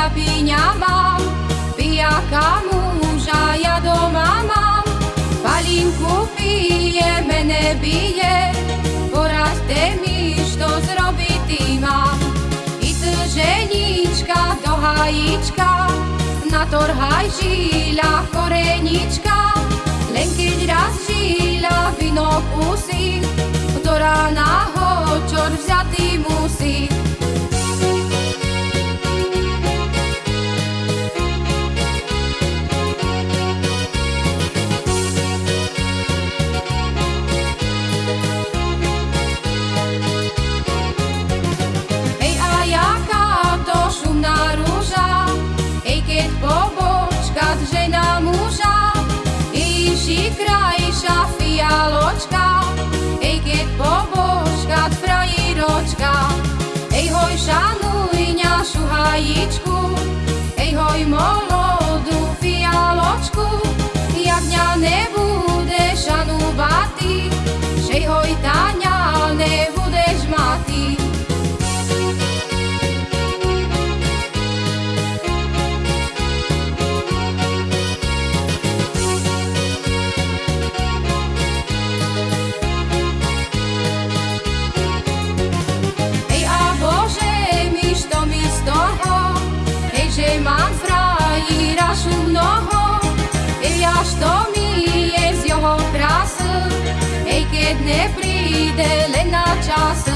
chlapíňa mám, pijaka muža ja doma mám. Palinku pije, mene bije, poraďte mi, što zrobiti mám. I ženička do hajíčka, natorhaj žila korenička, len keď raz žila vino kusí, do rána ho čor Ježiši krajša fialočka, hej, keď pobočka frajiročka, hej, hoj, šanuj našu hajičku, hej, hoj, molodú fialočku, jak mňa nebude šanúvati, že hoj, Táňa, just